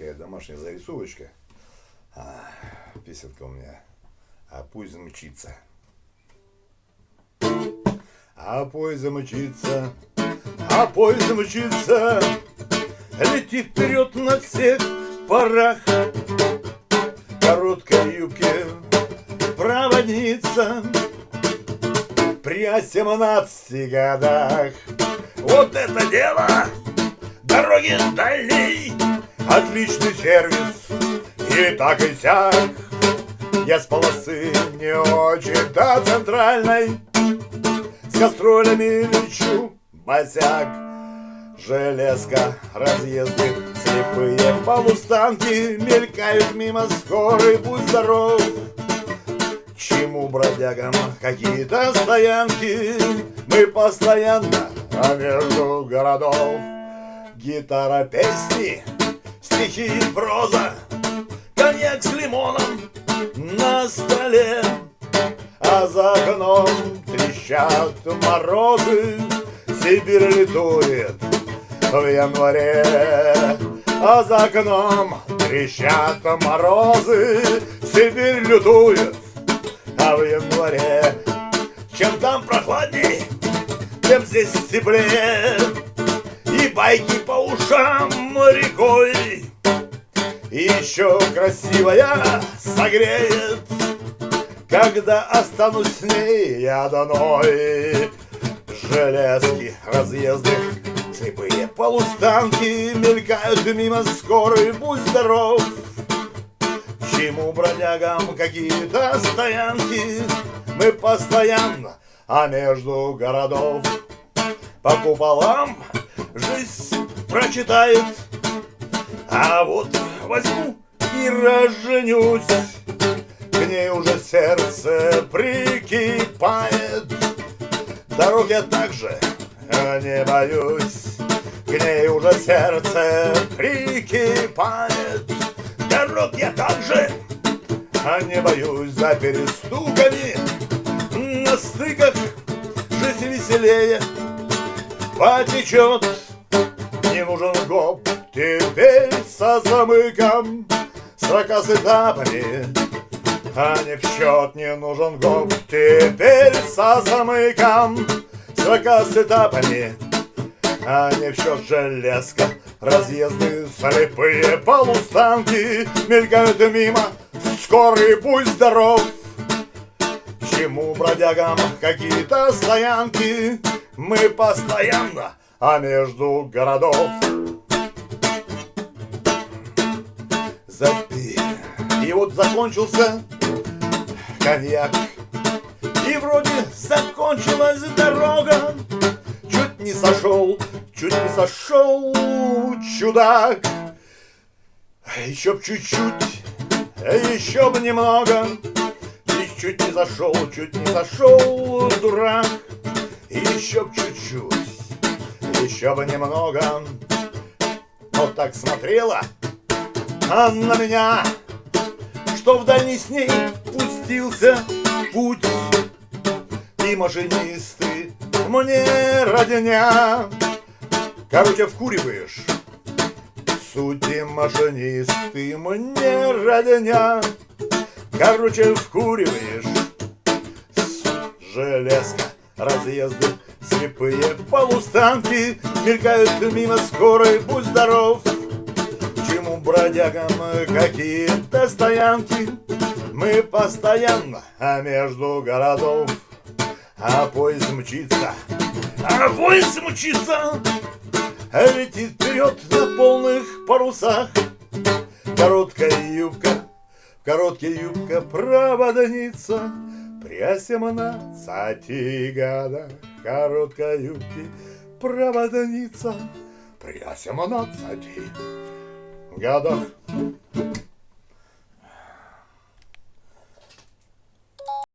такая домашняя зарисовочка. А, песенка у меня. А пусть замчится. А поезд замчится, а поезд замчится, Летит вперед на всех парах. Короткой юбке проводница При 17 годах. Вот это дело! Дороги дальней, отличный сервис, и так и сяк. Я с полосы не очень до центральной, С кастролями лечу босяк. Железка, разъезды, слепые полустанки Мелькают мимо скорой, будь здоров. Чему бродягам какие-то стоянки? Мы постоянно, а между городов Гитара, песни, стихи и проза Коньяк с лимоном на столе. А за окном трещат морозы Сибирь летует в январе. А за окном трещат морозы Сибирь лютует, а в январе. Чем там прохладней, тем здесь теплее. И байки по ушам рекой И еще красивая согреет. Когда останусь с ней я одной. Железки, разъезды, слепые полустанки Мелькают мимо скорой, будь здоров. Чему бродягам какие-то стоянки Мы постоянно, а между городов. По куполам жизнь прочитает А вот возьму и разженюсь К ней уже сердце прикипает. Дорог я также не боюсь. К ней уже сердце прикипает. Дорог я также не боюсь За перестуками на стыках Жизнь веселее потечет. Не нужен гоп теперь со замыком с этапами а не в счет не нужен гоп Теперь со замыком с этапами а не в счет железка. Разъезды слепые полустанки Мелькают мимо. Скорый будь здоров. Чему бродягам какие-то стоянки? Мы постоянно, а между городов Запи. И вот закончился коньяк. И вроде закончилась дорога. Чуть не сошел, чуть не сошел чудак. Еще б чуть-чуть, еще б немного. И чуть не зашел, чуть не зашел дурак. Еще б чуть-чуть, еще бы немного. Вот так смотрела на меня Что в дальний с ней пустился путь. И машинисты мне родня Короче, вкуриваешь. Сути машинисты мне родня Короче, вкуриваешь. Железка, разъезды, слепые полустанки Мелькают мимо скорой, будь здоров бродягам какие-то стоянки. Мы постоянно, а между городов А поезд мчится, а поезд мчится. Летит вперед на полных парусах. Короткая юбка, короткая юбка проводница При 17 годах короткой юбки проводница При 17 годах